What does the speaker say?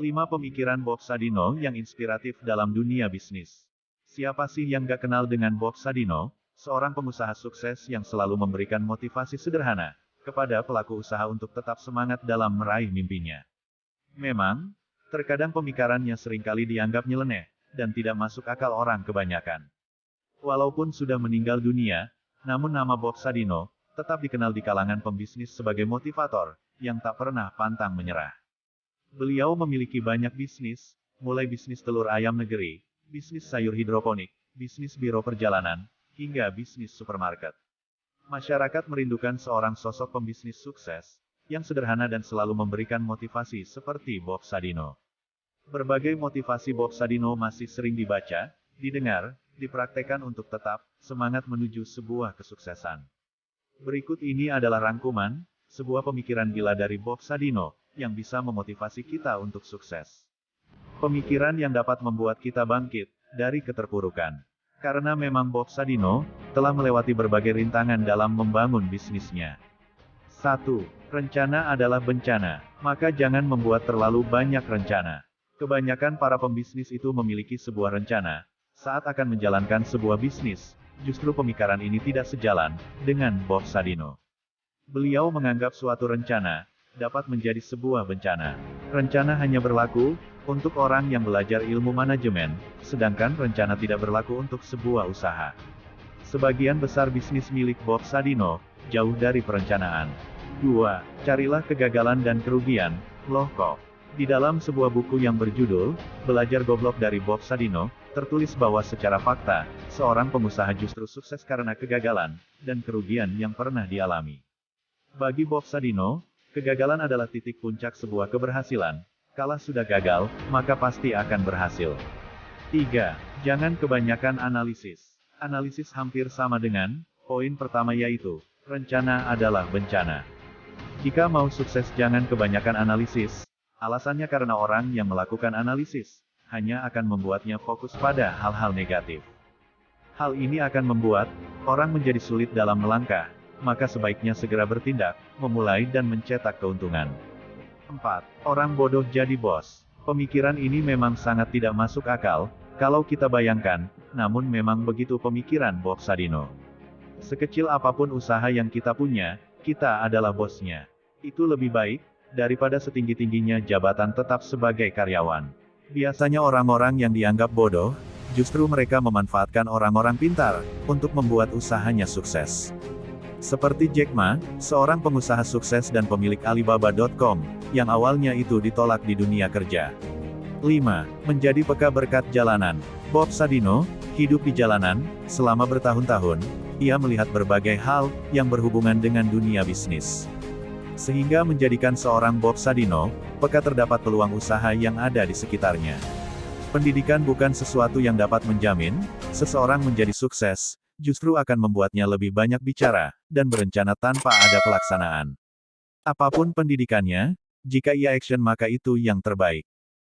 5 pemikiran Bob Sadino yang inspiratif dalam dunia bisnis. Siapa sih yang gak kenal dengan Bob Sadino, seorang pengusaha sukses yang selalu memberikan motivasi sederhana kepada pelaku usaha untuk tetap semangat dalam meraih mimpinya. Memang, terkadang pemikirannya sering kali dianggap nyeleneh, dan tidak masuk akal orang kebanyakan. Walaupun sudah meninggal dunia, namun nama Bob Sadino tetap dikenal di kalangan pembisnis sebagai motivator yang tak pernah pantang menyerah. Beliau memiliki banyak bisnis, mulai bisnis telur ayam negeri, bisnis sayur hidroponik, bisnis biro perjalanan, hingga bisnis supermarket. Masyarakat merindukan seorang sosok pembisnis sukses, yang sederhana dan selalu memberikan motivasi seperti Bob Sadino. Berbagai motivasi Bob Sadino masih sering dibaca, didengar, dipraktekkan untuk tetap semangat menuju sebuah kesuksesan. Berikut ini adalah rangkuman, sebuah pemikiran gila dari Bob Sadino, yang bisa memotivasi kita untuk sukses. Pemikiran yang dapat membuat kita bangkit dari keterpurukan. Karena memang Bob Sadino telah melewati berbagai rintangan dalam membangun bisnisnya. 1. Rencana adalah bencana, maka jangan membuat terlalu banyak rencana. Kebanyakan para pembisnis itu memiliki sebuah rencana. Saat akan menjalankan sebuah bisnis, justru pemikiran ini tidak sejalan dengan Bob Sadino. Beliau menganggap suatu rencana dapat menjadi sebuah bencana. Rencana hanya berlaku untuk orang yang belajar ilmu manajemen, sedangkan rencana tidak berlaku untuk sebuah usaha. Sebagian besar bisnis milik Bob Sadino jauh dari perencanaan. 2. Carilah kegagalan dan kerugian, loh kok. Di dalam sebuah buku yang berjudul, Belajar Goblok dari Bob Sadino, tertulis bahwa secara fakta, seorang pengusaha justru sukses karena kegagalan, dan kerugian yang pernah dialami. Bagi Bob Sadino, Kegagalan adalah titik puncak sebuah keberhasilan. Kala sudah gagal, maka pasti akan berhasil. 3. Jangan kebanyakan analisis. Analisis hampir sama dengan, poin pertama yaitu, rencana adalah bencana. Jika mau sukses jangan kebanyakan analisis. Alasannya karena orang yang melakukan analisis, hanya akan membuatnya fokus pada hal-hal negatif. Hal ini akan membuat, orang menjadi sulit dalam melangkah, maka sebaiknya segera bertindak, memulai dan mencetak keuntungan. 4. Orang bodoh jadi bos. Pemikiran ini memang sangat tidak masuk akal, kalau kita bayangkan, namun memang begitu pemikiran Bob Sadino. Sekecil apa pun usaha yang kita punya, kita adalah bosnya. Itu lebih baik, daripada setinggi-tingginya jabatan tetap sebagai karyawan. Biasanya orang-orang yang dianggap bodoh, justru mereka memanfaatkan orang-orang pintar, untuk membuat usahanya sukses. Seperti Jack Ma, seorang pengusaha sukses dan pemilik Alibaba.com, yang awalnya itu ditolak di dunia kerja. 5. Menjadi peka berkat jalanan. Bob Sadino, hidup di jalanan, selama bertahun-tahun, ia melihat berbagai hal, yang berhubungan dengan dunia bisnis. Sehingga menjadikan seorang Bob Sadino, peka terdapat peluang usaha yang ada di sekitarnya. Pendidikan bukan sesuatu yang dapat menjamin, seseorang menjadi sukses, justru akan membuatnya lebih banyak bicara, dan berencana tanpa ada pelaksanaan. Apa pun pendidikannya, jika ia action maka itu yang terbaik.